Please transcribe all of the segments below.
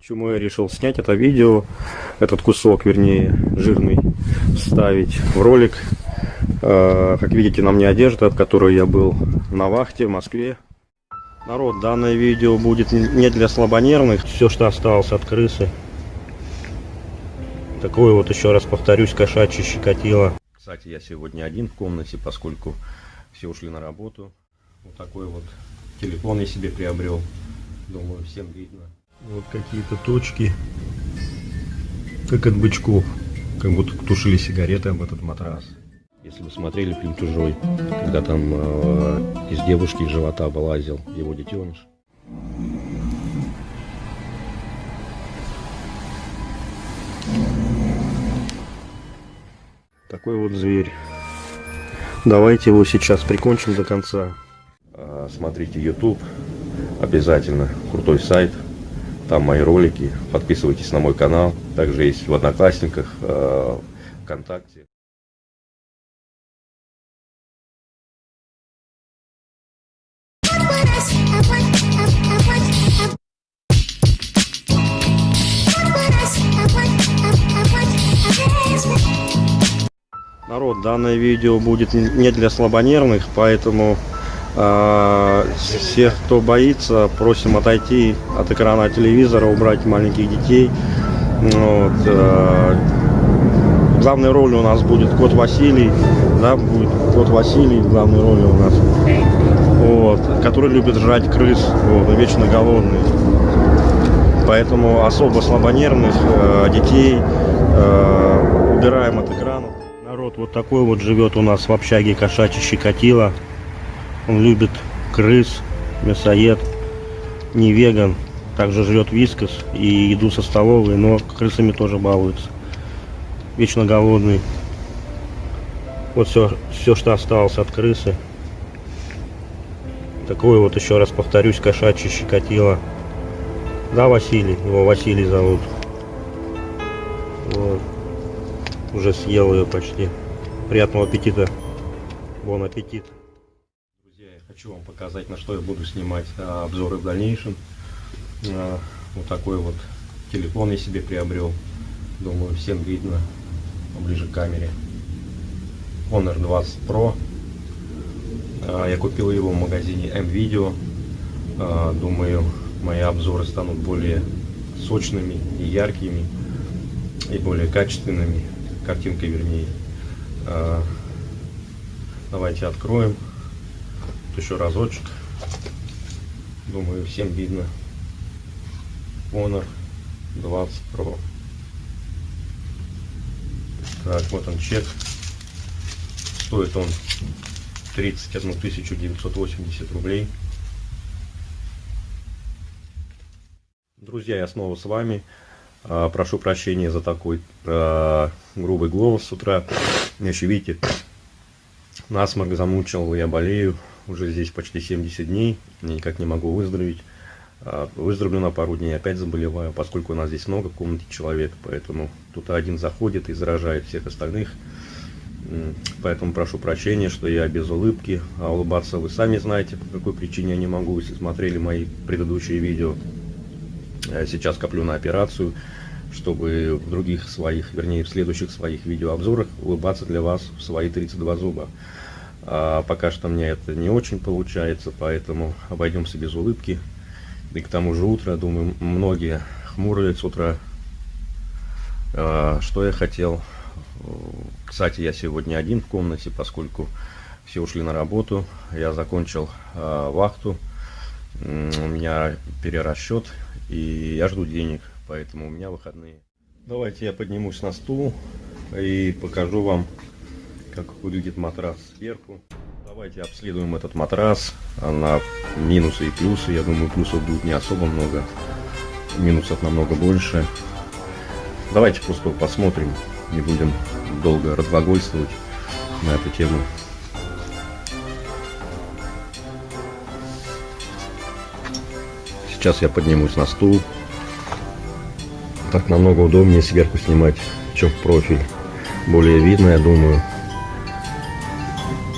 Почему я решил снять это видео, этот кусок, вернее, жирный, вставить в ролик. Э, как видите, на мне одежда, в которой я был на вахте в Москве. Народ, данное видео будет не для слабонервных. Все, что осталось от крысы. Такое вот, еще раз повторюсь, кошачье щекотило. Кстати, я сегодня один в комнате, поскольку все ушли на работу. Вот такой вот телефон я себе приобрел. Думаю, всем видно. Вот какие-то точки, как от бычков, как будто тушили сигареты об этот матрас. Если вы смотрели фильм «Чужой», когда там э, из девушки из живота вылазил его детеныш. Такой вот зверь. Давайте его сейчас прикончим до конца. А, смотрите YouTube. Обязательно. Крутой сайт. Там мои ролики. Подписывайтесь на мой канал. Также есть в Одноклассниках, э, ВКонтакте. Народ, данное видео будет не для слабонервных, поэтому всех, кто боится, просим отойти от экрана телевизора, убрать маленьких детей. Вот. А, главной роли у нас будет кот Василий, да, будет кот Василий в главной роли у нас, вот, который любит жрать крыс, вот, вечно голодный. Поэтому особо слабонервных э, детей э, убираем от экрана. Народ вот такой вот живет у нас в общаге кошачий щекотила. Он любит крыс, мясоед, не веган. Также жрет вискос и еду со столовой, но крысами тоже балуется. Вечно голодный. Вот все, все, что осталось от крысы. Такой вот, еще раз повторюсь, кошачий щекотило. Да, Василий, его Василий зовут. Вот. Уже съел ее почти. Приятного аппетита. Бон аппетит хочу вам показать, на что я буду снимать а, обзоры в дальнейшем. А, вот такой вот телефон я себе приобрел. Думаю, всем видно ближе к камере. Honor 20 Pro. А, я купил его в магазине M-Video. Думаю, мои обзоры станут более сочными и яркими, и более качественными. Картинкой вернее. Давайте откроем еще разочек. Думаю, всем видно. Honor 20 Pro. Так, вот он чек. Стоит он 31 980 рублей. Друзья, я снова с вами. А, прошу прощения за такой а, грубый голос с утра. Еще видите, насморк замучил, я болею уже здесь почти 70 дней, никак не могу выздороветь. А, выздоровлю на пару дней, опять заболеваю, поскольку у нас здесь много в комнате человек, поэтому тут один заходит и заражает всех остальных. Поэтому прошу прощения, что я без улыбки, а улыбаться вы сами знаете, по какой причине я не могу, если смотрели мои предыдущие видео. Я сейчас коплю на операцию, чтобы в других своих, вернее в следующих своих видеообзорах улыбаться для вас в свои 32 зуба. А пока что мне это не очень получается, поэтому обойдемся без улыбки. И к тому же утро, думаю, многие хмурые с утра. А, что я хотел? Кстати, я сегодня один в комнате, поскольку все ушли на работу. Я закончил а, вахту. У меня перерасчет, и я жду денег, поэтому у меня выходные. Давайте я поднимусь на стул и покажу вам как выглядит матрас сверху. Давайте обследуем этот матрас на минусы и плюсы. Я думаю, плюсов будет не особо много, минусов намного больше. Давайте просто посмотрим, не будем долго разглагольствовать на эту тему. Сейчас я поднимусь на стул. Так намного удобнее сверху снимать, чем в профиль. Более видно, я думаю.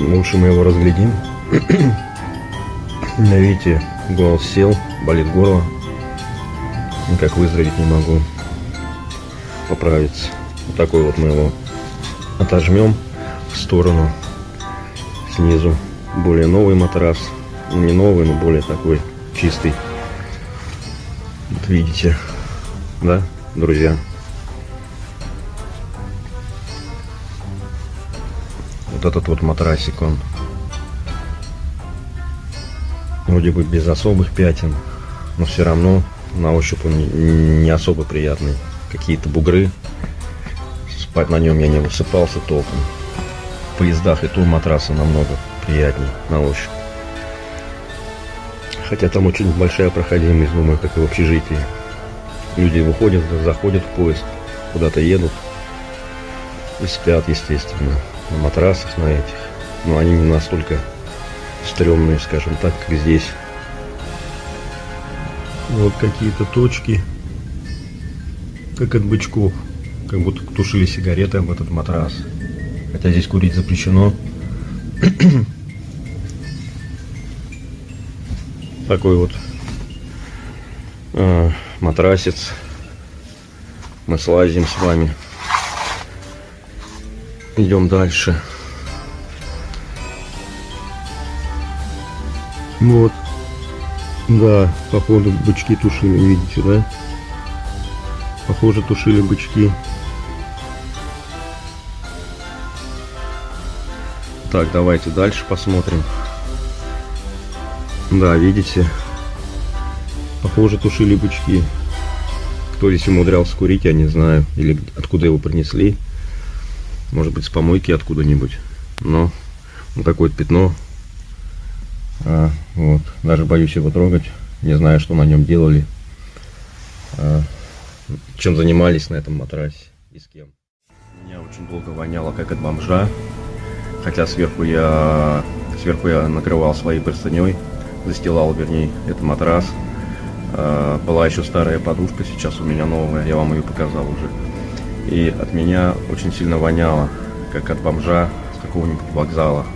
Лучше мы его разглядим. Видите, голос сел, болит горло. никак выздороветь не могу. Поправиться. Вот такой вот мы его отожмем в сторону снизу. Более новый матрас. Ну, не новый, но более такой чистый. Вот видите, да, друзья? Вот этот вот матрасик, он вроде бы без особых пятен, но все равно на ощупь он не особо приятный. Какие-то бугры, спать на нем я не высыпался толком. В поездах и то матрасы намного приятнее на ощупь. Хотя там очень большая проходимость, думаю, как и в общежитии. Люди выходят, заходят в поезд, куда-то едут и спят, естественно, на матрасах на этих. Но они не настолько стрёмные, скажем так, как здесь. Вот какие-то точки, как от бычков, как будто тушили сигареты об этот матрас. Хотя здесь курить запрещено. Такой вот э, матрасец. Мы слазим с вами. Идем дальше. Вот. Да, походу бычки тушили, видите, да? Похоже, тушили бычки. Так, давайте дальше посмотрим. Да, видите? Похоже, тушили бычки. Кто здесь умудрялся курить, я не знаю. Или откуда его принесли. Может быть, с помойки откуда-нибудь. Но такое вот пятно а, вот. Даже боюсь его трогать. Не знаю, что на нем делали. А, чем занимались на этом матрасе и с кем. Меня очень долго воняло, как от бомжа. Хотя сверху я, сверху я накрывал своей простыней. Застилал, вернее, этот матрас. А, была еще старая подушка, сейчас у меня новая. Я вам ее показал уже. И от меня очень сильно воняло, как от бомжа с какого-нибудь вокзала.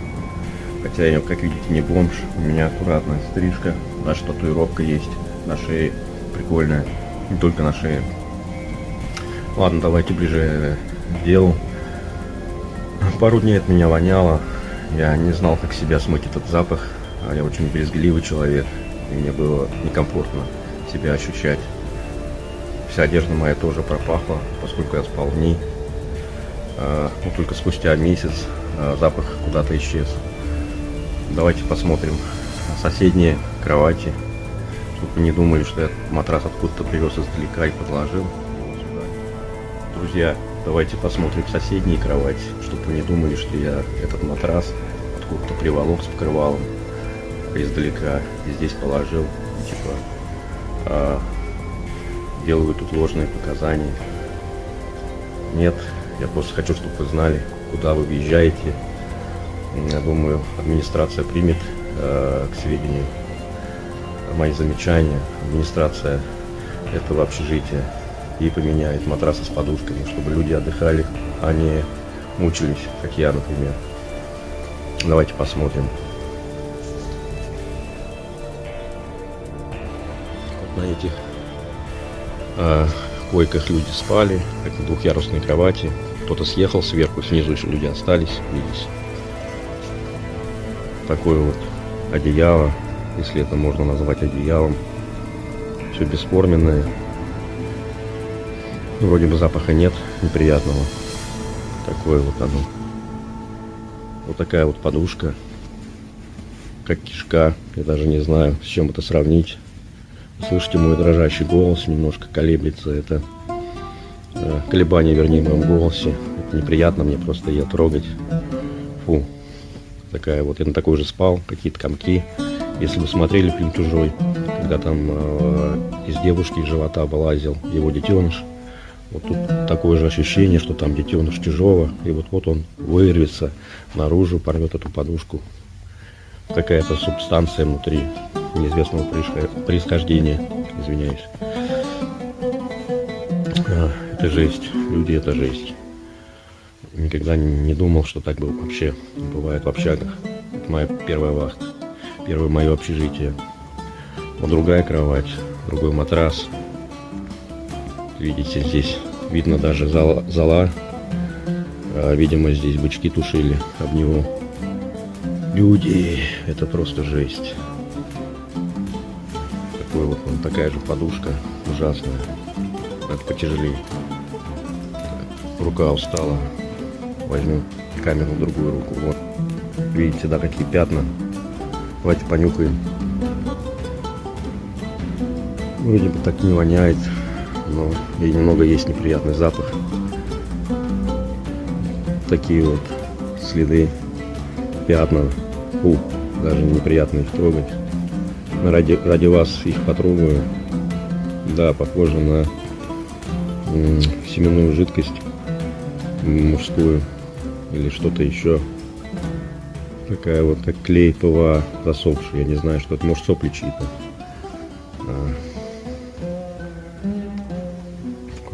Хотя я, как видите, не бомж. У меня аккуратная стрижка. Наша татуировка есть на шее. Прикольная. Не только на шее. Ладно, давайте ближе к делу. Пару дней от меня воняло. Я не знал, как себя смыть этот запах. А я очень брезгливый человек. И мне было некомфортно себя ощущать. Вся одежда моя тоже пропахла, поскольку я спал в ней. А, но только спустя месяц а, запах куда-то исчез. Давайте посмотрим соседние кровати. Чтобы не думали, что я матрас откуда-то привез издалека и подложил Друзья, давайте посмотрим соседние кровати, чтобы не думали, что я этот матрас откуда-то приволок с покрывалом издалека и здесь положил. Типа а, делаю тут ложные показания. Нет, я просто хочу, чтобы вы знали, куда вы въезжаете, я думаю, администрация примет э, к сведению мои замечания. Администрация этого общежития и поменяет матрасы с подушками, чтобы люди отдыхали, а не мучились, как я, например. Давайте посмотрим. Вот на этих э, койках люди спали, как на двухъярусной кровати. Кто-то съехал сверху, снизу еще люди остались, видите такое вот одеяло, если это можно назвать одеялом. Все бесформенное. Вроде бы запаха нет неприятного. Такое вот оно. Вот такая вот подушка. Как кишка. Я даже не знаю, с чем это сравнить. Слышите мой дрожащий голос, немножко колеблется. Это э, колебание, вернее, в моем голосе. Это неприятно мне просто ее трогать. Фу такая вот, я на такой же спал, какие-то комки. Если вы смотрели фильм «Чужой», когда там э, из девушки живота вылазил его детеныш, вот тут такое же ощущение, что там детеныш чужого, и вот-вот он вырвется наружу, порвет эту подушку. Какая-то субстанция внутри неизвестного происхождения, извиняюсь. А, это жесть, люди это жесть. Никогда не думал, что так вообще бывает в общагах. Это моя первая вахта, первое мое общежитие. Вот другая кровать, другой матрас. Видите, здесь видно даже зала. зала. А, видимо, здесь бычки тушили об него. Люди, это просто жесть. Такой вот он, такая же подушка, ужасная. Надо потяжелее. Рука устала. Возьму камеру в другую руку. Вот. Видите, да, какие пятна. Давайте понюхаем. Вроде бы так не воняет, но и немного есть неприятный запах. Такие вот следы, пятна. Фу, даже неприятно их трогать. Ради, ради вас их потрогаю. Да, похоже на семенную жидкость мужскую или что-то еще. Такая вот, как клей ПВА засохший. Я не знаю, что это. Может, сопли чьи-то. А.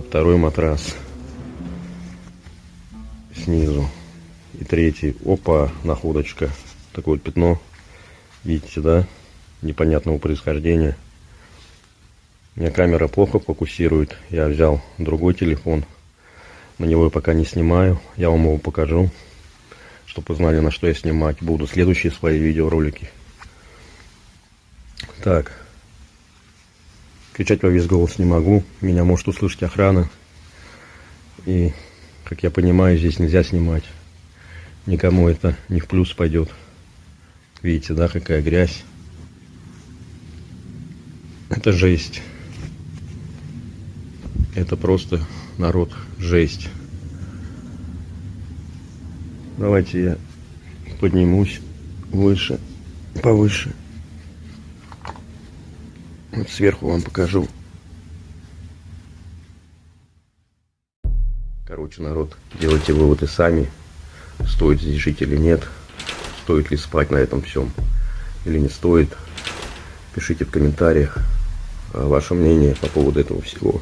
Второй матрас. Снизу. И третий. Опа, находочка. Такое вот пятно. Видите, да? Непонятного происхождения. У меня камера плохо фокусирует. Я взял другой телефон. На него я пока не снимаю. Я вам его покажу чтобы узнали, на что я снимать буду следующие свои видеоролики. Так. Кричать во весь голос не могу. Меня может услышать охрана. И, как я понимаю, здесь нельзя снимать. Никому это не в плюс пойдет. Видите, да, какая грязь. Это жесть. Это просто народ жесть. Давайте я поднимусь выше, повыше. Вот сверху вам покажу. Короче, народ, делайте выводы сами. Стоит здесь жить или нет. Стоит ли спать на этом всем или не стоит. Пишите в комментариях ваше мнение по поводу этого всего.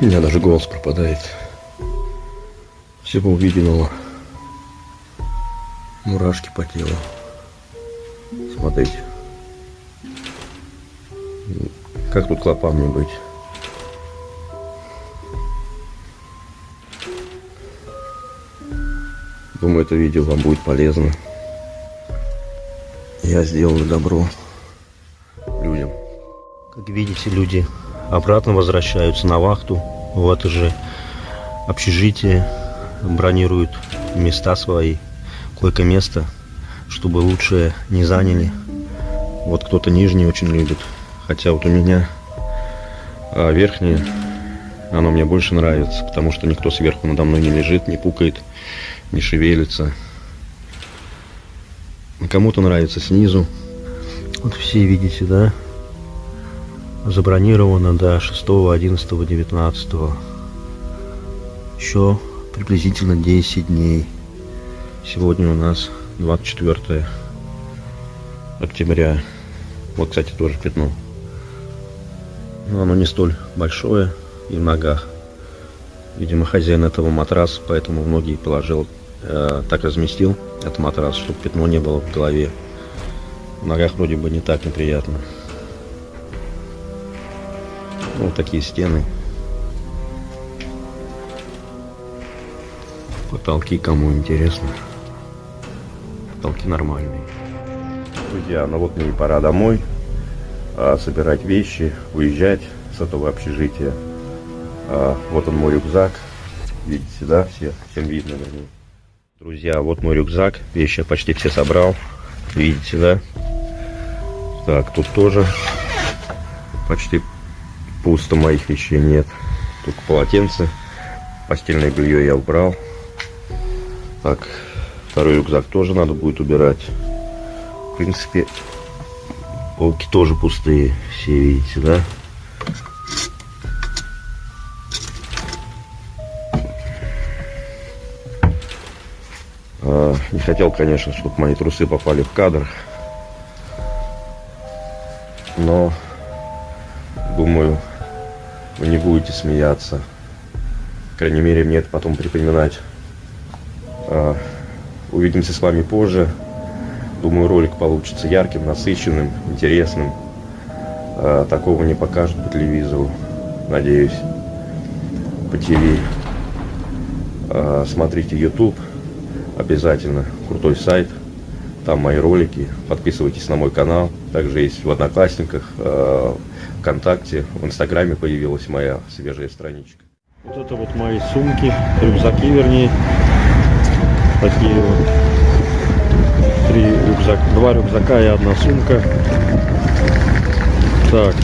У меня даже голос пропадает всего увиденного. Мурашки по телу. Смотрите. Как тут клопам не быть? Думаю, это видео вам будет полезно. Я сделаю добро. Видите, люди обратно возвращаются на вахту в это же общежитие бронируют места свои, койко-место, чтобы лучше не заняли. Вот кто-то нижний очень любит, хотя вот у меня а верхнее, оно мне больше нравится, потому что никто сверху надо мной не лежит, не пукает, не шевелится. Кому-то нравится снизу. Вот все видите, да? Забронировано до 6, 11, 19. Еще приблизительно 10 дней. Сегодня у нас 24 октября. Вот, кстати, тоже пятно. Но оно не столь большое и в ногах. Видимо, хозяин этого матраса, поэтому в ноги положил, э, так разместил этот матрас, чтобы пятно не было в голове. В ногах вроде бы не так неприятно. Вот такие стены. Потолки кому интересно. Потолки нормальные. Друзья, ну вот мне и пора домой. А, собирать вещи, уезжать с этого общежития. А, вот он мой рюкзак. Видите, да, все, всем видно нем. Друзья, вот мой рюкзак. Вещи я почти все собрал. Видите, да? Так, тут тоже почти пусто моих вещей нет. Тут полотенце. Постельное белье я убрал. Так, второй рюкзак тоже надо будет убирать. В принципе, полки тоже пустые, все видите, да? А, не хотел, конечно, чтобы мои трусы попали в кадр. Но, думаю, вы не будете смеяться. По крайней мере, мне это потом припоминать. А, увидимся с вами позже. Думаю, ролик получится ярким, насыщенным, интересным. А, такого не покажут по телевизору. надеюсь, по ТВ. А, смотрите YouTube, обязательно, крутой сайт, там мои ролики, подписывайтесь на мой канал, также есть в Одноклассниках, а, ВКонтакте, в Инстаграме появилась моя свежая страничка. Вот это вот мои сумки, рюкзаки вернее. Такие вот. Три рюкзак, два рюкзака и одна сумка. Так.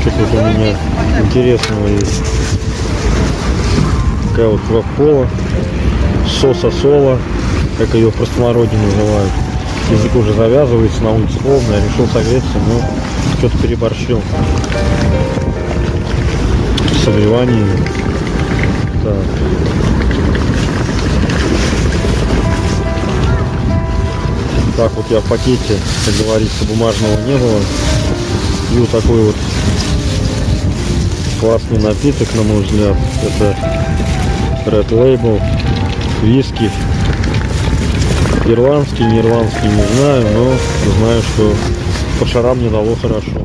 Что тут у меня интересного есть? Такая вот кока-кола. Соса сола, как ее в простонародье называют. Язык уже завязывается, на улице холодно, я решил согреться, но что-то переборщил согревании. Так. Так вот я в пакете, как говорится, бумажного не было. И вот такой вот классный напиток, на мой взгляд. Это Red Label, виски. Ирландский, не ирландский, не знаю, но знаю, что по шарам не дало хорошо.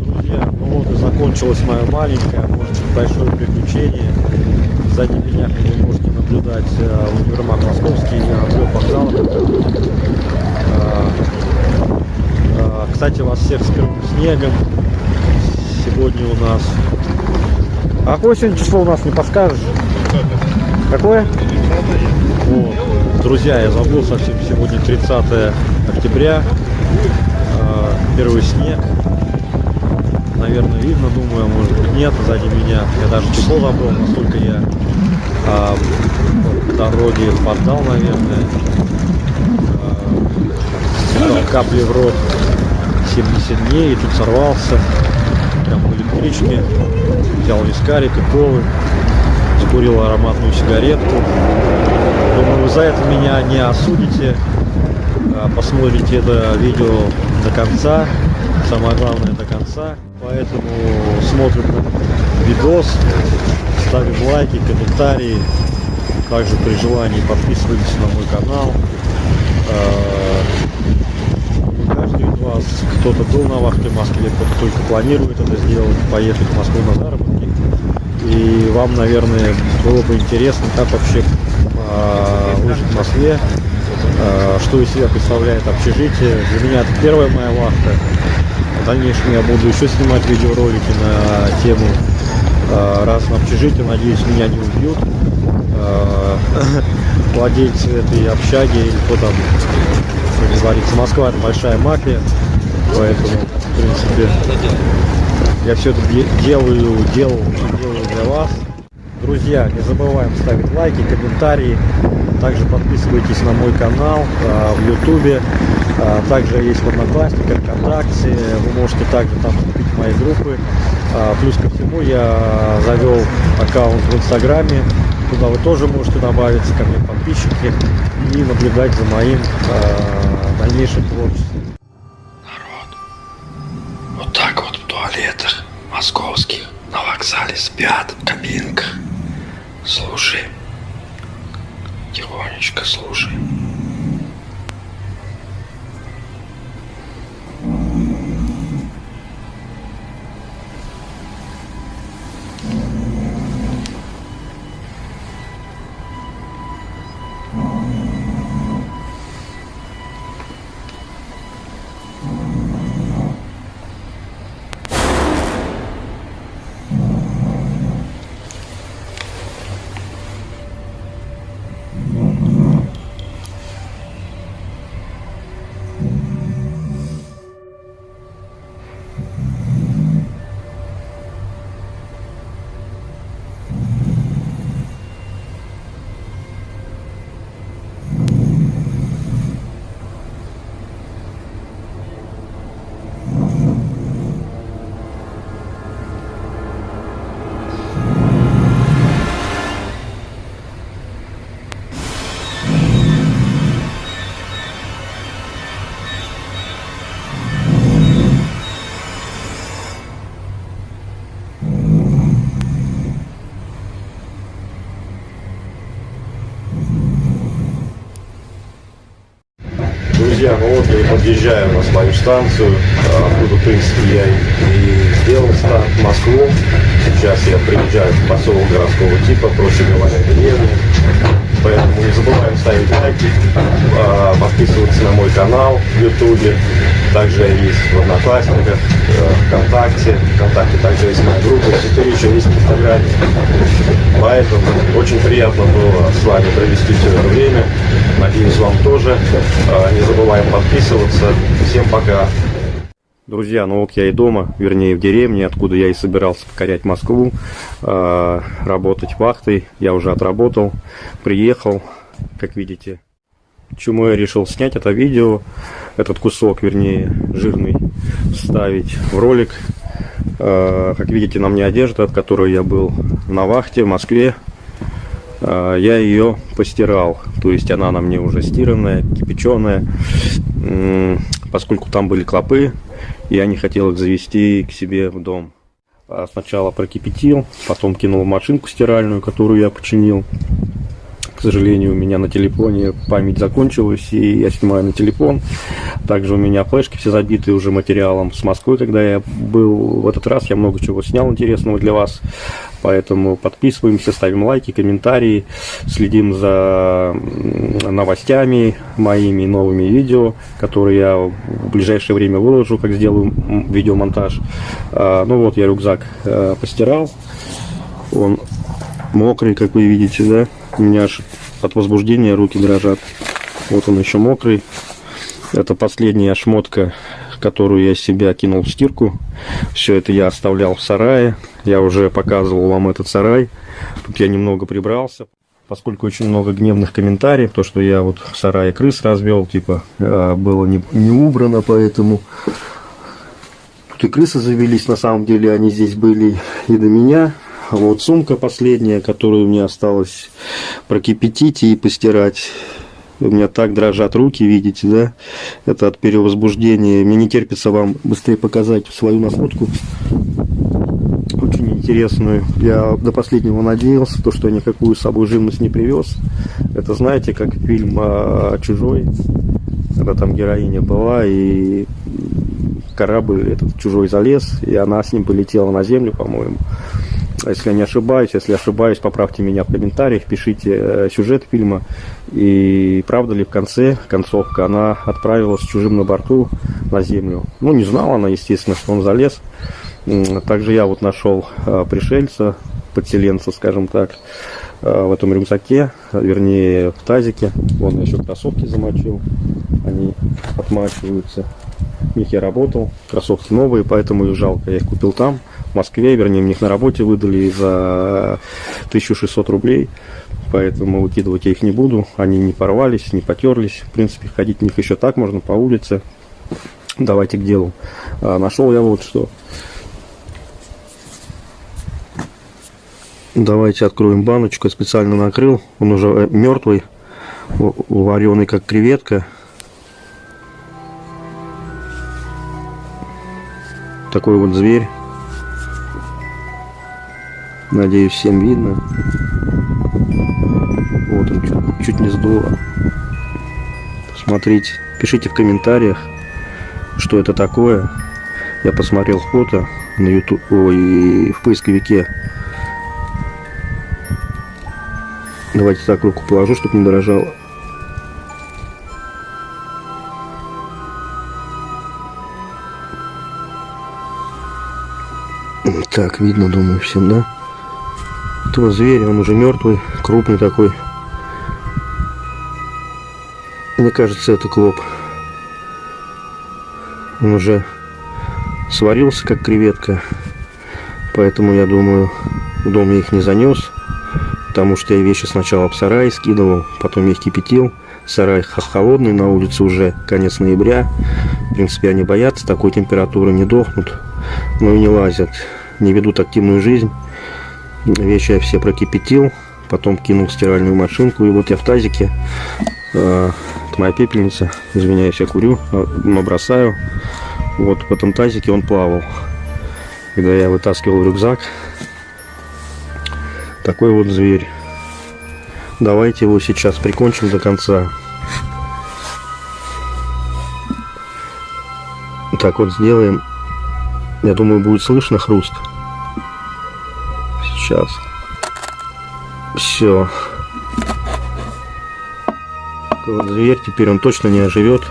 Друзья, ну вот и закончилась моя маленькая, может быть, большое приключение. Сзади меня, как вы можете наблюдать, э, универмаг московский, Андрей вокзал. А, а, Кстати, вас всех с первым снегом. Сегодня у нас... А какое сегодня число у нас, не подскажешь? Какое? Вот. Друзья, я забыл совсем, сегодня 30 октября. А, Первый снег. Наверное, видно, думаю, может быть нет, сзади меня. Я даже число забыл, насколько я а, по дороге поддал, наверное. А, капли в рот 70 дней и тут сорвался. Прям в электричке. Взял вискарик и колы. Закурил ароматную сигаретку. За это меня не осудите. А, Посмотрите это видео до конца. Самое главное до конца. Поэтому смотрим видос, ставим лайки, комментарии. Также при желании подписывайтесь на мой канал. А, Каждый из вас, кто-то был на вахте в Москве, кто-то только планирует это сделать, поехать в Москву на заработки. И вам, наверное, было бы интересно, как вообще а, выжить в Москве, а, что из себя представляет общежитие. Для меня это первая моя вахта. В дальнейшем я буду еще снимать видеоролики на тему а, раз на общежитие. Надеюсь, меня не убьют. Владельцы этой общаги или кто там, говорится, Москва это большая мафия. Поэтому, в принципе, я все это де- делаю, делал, вас. Друзья, не забываем ставить лайки, комментарии. Также подписывайтесь на мой канал а, в Ютубе. А, также есть в Одноклассниках, ВКонтакте. Вы можете также там вступить в мои группы. А, плюс ко всему я завел аккаунт в Инстаграме. Туда вы тоже можете добавиться ко мне подписчики и наблюдать за моим а, дальнейшим творчеством. Народ, вот так вот в туалетах московских на вокзале спят в кабинках. Слушай, тихонечко слушай. Подъезжаю на свою станцию, а, откуда, в принципе, я и, сделал старт в Москву. Сейчас я приезжаю в поселок городского типа, проще говоря, деревню. Поэтому не забываем ставить лайки, а, подписываться на мой канал в Ютубе. Также есть в Одноклассниках, э, ВКонтакте. ВКонтакте также есть моя группа. Теперь еще есть в Инстаграме. Поэтому очень приятно было с вами провести все это время. Надеюсь, вам тоже. А, Не забываем подписываться. Всем пока. Друзья, ну вот я и дома, вернее в деревне, откуда я и собирался покорять Москву, э, работать вахтой. Я уже отработал, приехал, как видите. Чему я решил снять это видео, этот кусок, вернее, жирный, вставить в ролик. Э, как видите, на мне одежда, от которой я был на вахте в Москве. Э, я ее постирал, то есть она на мне уже стиранная, кипяченая, поскольку там были клопы, я не хотел их завести к себе в дом. А Сначала прокипятил, потом кинул в машинку стиральную, которую я починил. К сожалению, у меня на телефоне память закончилась, и я снимаю на телефон. Также у меня флешки все забиты уже материалом с Москвы, когда я был в этот раз. Я много чего снял интересного для вас. Поэтому подписываемся, ставим лайки, комментарии, следим за новостями моими новыми видео, которые я в ближайшее время выложу, как сделаю видеомонтаж. А, Ну вот я рюкзак э, постирал. Он мокрый, как вы видите, да? У меня аж от возбуждения руки дрожат. Вот он еще мокрый. Это последняя шмотка, которую я себя кинул в стирку. Все это я оставлял в сарае. Я уже показывал вам этот сарай. Тут я немного прибрался. Поскольку очень много гневных комментариев, то, что я вот в сарае крыс развел, типа, э, было не, не убрано, поэтому Тут и крысы завелись, на самом деле они здесь были и до меня. А вот сумка последняя, которую мне осталось прокипятить и постирать. У меня так дрожат руки, видите, да? Это от перевозбуждения. Мне не терпится вам быстрее показать свою находку. Очень интересную. Я до последнего надеялся, то, что я никакую с собой живность не привез. Это, знаете, как фильм а, «Чужой», когда там героиня была, и корабль этот чужой залез, и она с ним полетела на землю, по-моему. А Если я не ошибаюсь, если ошибаюсь, поправьте меня в комментариях, пишите э, сюжет фильма. И правда ли в конце, концовка, она отправилась чужим на борту на землю. Ну, не знала она, естественно, что он залез. Также я вот нашел э, пришельца, подселенца, скажем так, э, в этом рюкзаке, вернее, в тазике. Вон еще кроссовки замочил, они отмачиваются. В них я работал, кроссовки новые, поэтому их жалко. Я их купил там, в Москве, вернее, мне их на работе выдали за 1600 рублей. Поэтому выкидывать я их не буду. Они не порвались, не потерлись. В принципе, ходить в них еще так можно по улице. Давайте к делу. А, нашел я вот что. Давайте откроем баночку. Я специально накрыл. Он уже мертвый, вареный как креветка. Такой вот зверь. Надеюсь, всем видно. Вот он чуть, чуть не сдуло. Посмотрите, пишите в комментариях, что это такое. Я посмотрел фото на YouTube, ой, в поисковике. Давайте так руку положу, чтобы не дрожало. Так, видно, думаю, всем, да? Этого зверя, он уже мертвый, крупный такой. Мне кажется, это клоп. Он уже сварился, как креветка. Поэтому, я думаю, в дом я их не занес. Потому что я вещи сначала в сарай скидывал, потом я их кипятил. Сарай холодный, на улице уже конец ноября. В принципе, они боятся такой температуры, не дохнут, но и не лазят. Не ведут активную жизнь. Вещи я все прокипятил, потом кинул в стиральную машинку. И вот я в тазике, э, это моя пепельница, извиняюсь, я курю, бросаю. Вот в этом тазике он плавал. Когда я вытаскивал рюкзак, такой вот зверь. Давайте его сейчас прикончим до конца. Так вот сделаем. Я думаю, будет слышно хруст. Сейчас. Все. Вот зверь теперь он точно не оживет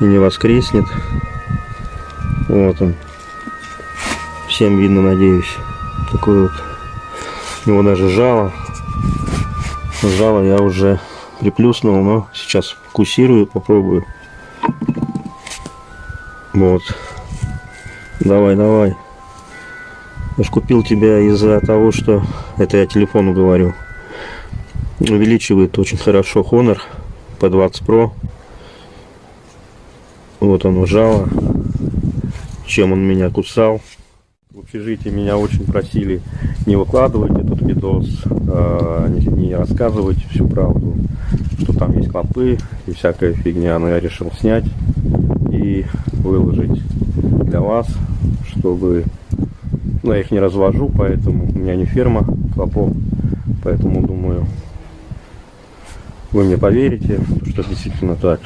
и не воскреснет. Вот он. Всем видно, надеюсь. Такой вот. У него даже жало. Жало я уже приплюснул, но сейчас фокусирую, попробую. Вот. Давай, давай. Я ж купил тебя из-за того, что... Это я телефону говорю. Увеличивает очень хорошо Honor P20 Pro. Вот он жало. Чем он меня кусал. В общежитии меня очень просили не выкладывать этот видос, а, не рассказывать всю правду, что там есть клопы и всякая фигня. Но я решил снять и выложить для вас, чтобы... Ну, я их не развожу, поэтому у меня не ферма клопов, поэтому думаю, вы мне поверите, что действительно так.